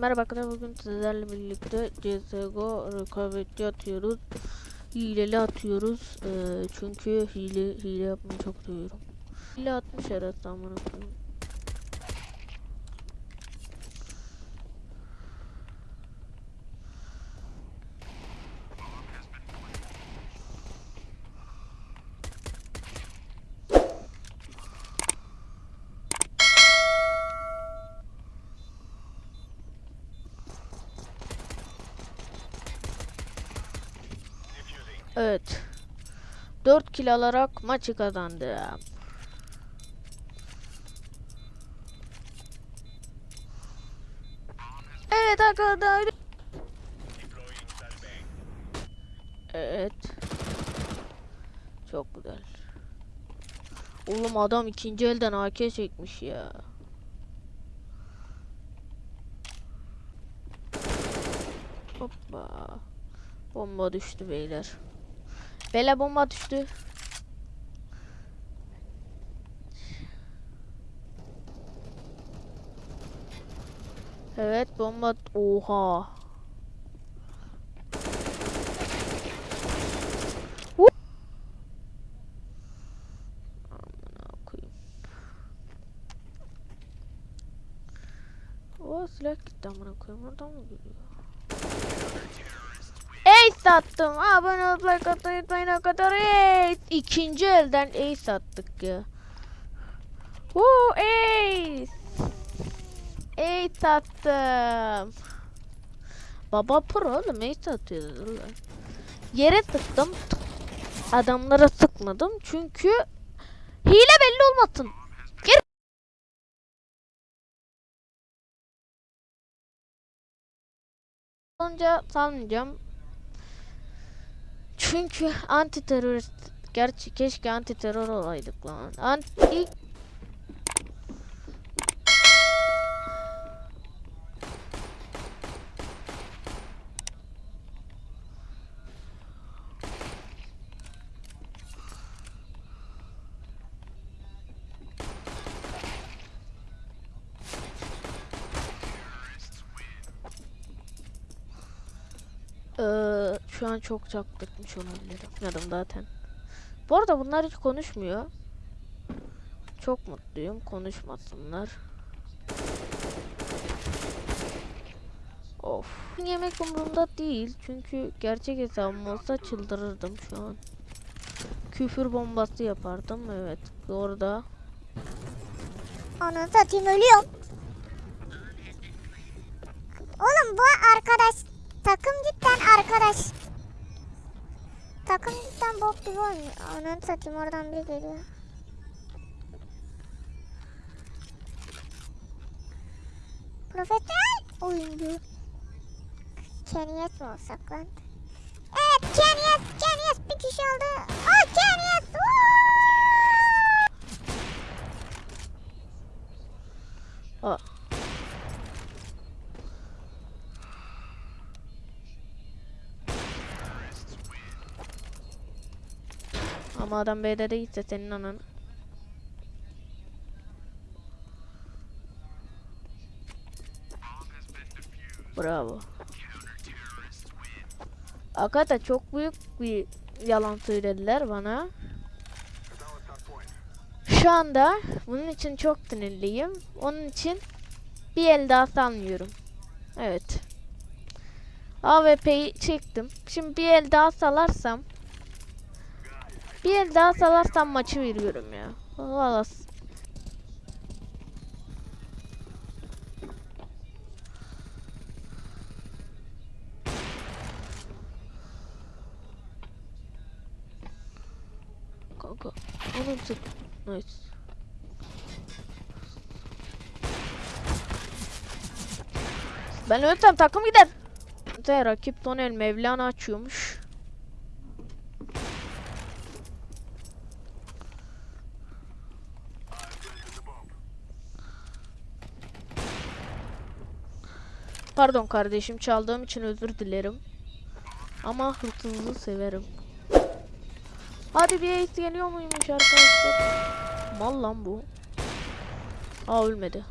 Merhaba arkadaşlar bugün sizlerle birlikte CSGO rekabetçi atıyoruz. Hileli atıyoruz. Ee, çünkü hile hile yapmayı çok seviyorum. Hile atmış herhalde amına koyayım. Evet. 4 kill alarak maçı kazandım. Evet arkadaşlar. Evet. Çok güzel. Oğlum adam ikinci elden AK çekmiş ya. Hoppa. Bomba düştü beyler. Bela bomba düştü. Evet bomba oha. O silah gitti amına koyayım. Oradan mı geliyor? Ace attım. Abone olup like atmayı unutmayın arkadaşlar. Ace. İkinci elden ace attık ya. Woo ace. Ace attım. Baba pro oğlum ace atıyordu. Yere tıktım. Adamlara sıkmadım çünkü hile belli olmasın. Gir. Olunca sanmayacağım. Çünkü anti terörist gerçi keşke anti terör olaydık lan. Anti Ee, şu an çok çaktırmış olabilirim. Yarım zaten. Bu arada bunlar hiç konuşmuyor. Çok mutluyum. Konuşmasınlar. Of. Yemek umurumda değil. Çünkü gerçek hesabım olsa çıldırırdım şu an. Küfür bombası yapardım. Evet. Orada. Onu satayım ölüyorum. Oğlum bu arkadaş takım cidden arkadaş. Takım cidden bok gibi oynuyor. Onu satayım oradan biri geliyor. Profesyonel oyuncu. Keniyet mi olsak lan? Evet Keniyet, Keniyet bir kişi oldu. Oh Keniyet! Aa. Ama adam B'de değilse senin anan. Bravo. Hakikaten çok büyük bir yalan söylediler bana. Şu anda bunun için çok sinirliyim. Onun için bir el daha salmıyorum. Evet. AWP'yi çektim. Şimdi bir el daha salarsam bir el daha salarsam maçı veriyorum ya. Valla. Kanka. Onu tut. Nice. Ben ölsem takım gider. De rakip Tonel Mevlana açıyormuş. Pardon kardeşim çaldığım için özür dilerim. Ama hırsızlığı severim. Hadi bir ace geliyor muymuş arkadaşlar? Mal lan bu. Aa ölmedi.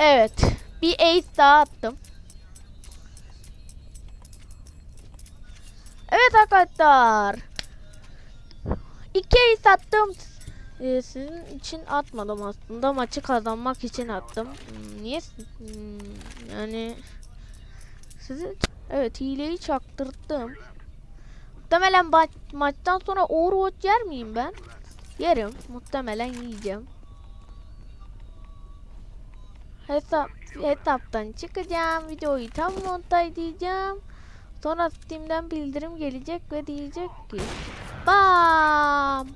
Evet. Bir ace daha attım. Evet arkadaşlar. İki ace attım. Ee, sizin için atmadım aslında. Maçı kazanmak için attım. Hmm, Niye? hmm, yani sizin Evet hileyi çaktırttım. Muhtemelen ma- maçtan sonra Overwatch yer miyim ben? Yerim. Muhtemelen yiyeceğim. Hesap hesaptan çıkacağım. Videoyu tam montajlayacağım. Sonra Steam'den bildirim gelecek ve diyecek ki Bam!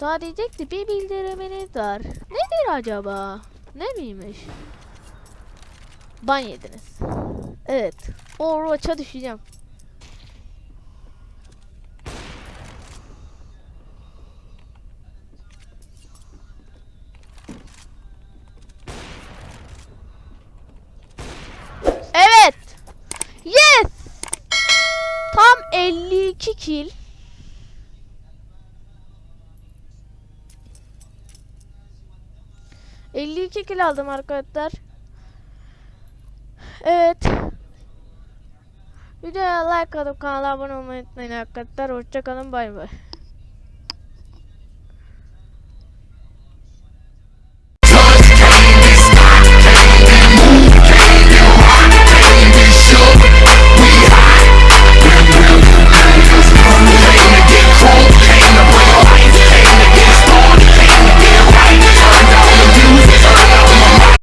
Daha diyecekti bir bildiriminiz var. Nedir acaba? Ne miymiş? Ban yediniz. Evet. Overwatch'a düşeceğim. 52 kill. ...52 kill aldım arkadaşlar. Evet. Videoya like atıp kanala abone olmayı unutmayın arkadaşlar. Hoşçakalın bay bay.